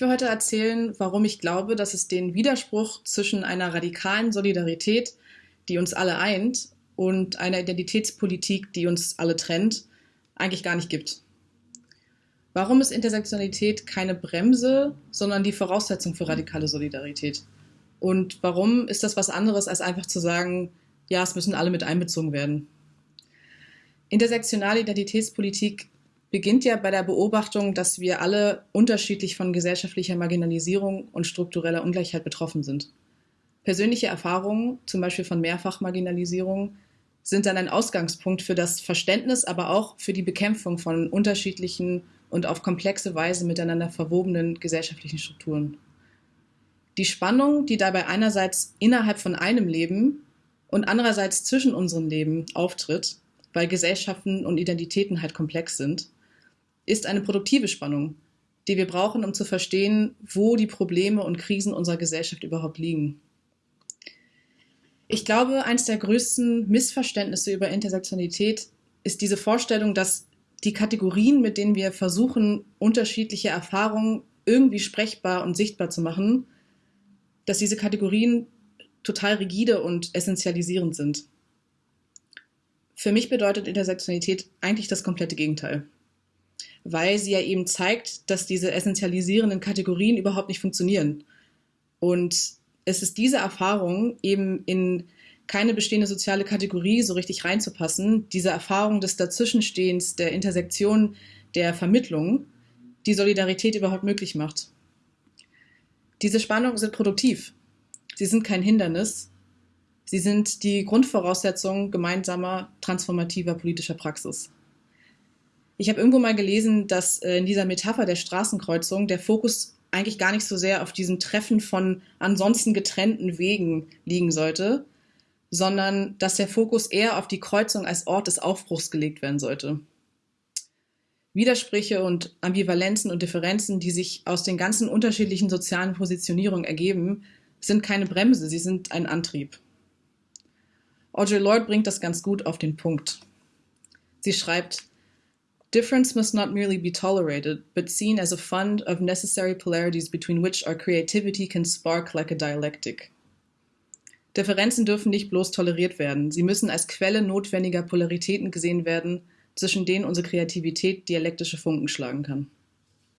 will heute erzählen, warum ich glaube, dass es den Widerspruch zwischen einer radikalen Solidarität, die uns alle eint, und einer Identitätspolitik, die uns alle trennt, eigentlich gar nicht gibt. Warum ist Intersektionalität keine Bremse, sondern die Voraussetzung für radikale Solidarität? Und warum ist das was anderes, als einfach zu sagen, ja, es müssen alle mit einbezogen werden? Intersektionale Identitätspolitik beginnt ja bei der Beobachtung, dass wir alle unterschiedlich von gesellschaftlicher Marginalisierung und struktureller Ungleichheit betroffen sind. Persönliche Erfahrungen, zum Beispiel von Mehrfachmarginalisierung, sind dann ein Ausgangspunkt für das Verständnis, aber auch für die Bekämpfung von unterschiedlichen und auf komplexe Weise miteinander verwobenen gesellschaftlichen Strukturen. Die Spannung, die dabei einerseits innerhalb von einem Leben und andererseits zwischen unseren Leben auftritt, weil Gesellschaften und Identitäten halt komplex sind, ist eine produktive Spannung, die wir brauchen, um zu verstehen, wo die Probleme und Krisen unserer Gesellschaft überhaupt liegen. Ich glaube, eines der größten Missverständnisse über Intersektionalität ist diese Vorstellung, dass die Kategorien, mit denen wir versuchen, unterschiedliche Erfahrungen irgendwie sprechbar und sichtbar zu machen, dass diese Kategorien total rigide und essentialisierend sind. Für mich bedeutet Intersektionalität eigentlich das komplette Gegenteil weil sie ja eben zeigt, dass diese essentialisierenden Kategorien überhaupt nicht funktionieren. Und es ist diese Erfahrung, eben in keine bestehende soziale Kategorie so richtig reinzupassen, diese Erfahrung des Dazwischenstehens, der Intersektion, der Vermittlung, die Solidarität überhaupt möglich macht. Diese Spannungen sind produktiv. Sie sind kein Hindernis. Sie sind die Grundvoraussetzung gemeinsamer transformativer politischer Praxis. Ich habe irgendwo mal gelesen, dass äh, in dieser Metapher der Straßenkreuzung der Fokus eigentlich gar nicht so sehr auf diesem Treffen von ansonsten getrennten Wegen liegen sollte, sondern dass der Fokus eher auf die Kreuzung als Ort des Aufbruchs gelegt werden sollte. Widersprüche und Ambivalenzen und Differenzen, die sich aus den ganzen unterschiedlichen sozialen Positionierungen ergeben, sind keine Bremse, sie sind ein Antrieb. Audre Lorde bringt das ganz gut auf den Punkt. Sie schreibt, Difference must not merely be tolerated, but seen as a fund of necessary polarities between which our creativity can spark like a dialectic. Differenzen dürfen nicht bloß toleriert werden, sie müssen als Quelle notwendiger Polaritäten gesehen werden, zwischen denen unsere Kreativität dialektische Funken schlagen kann.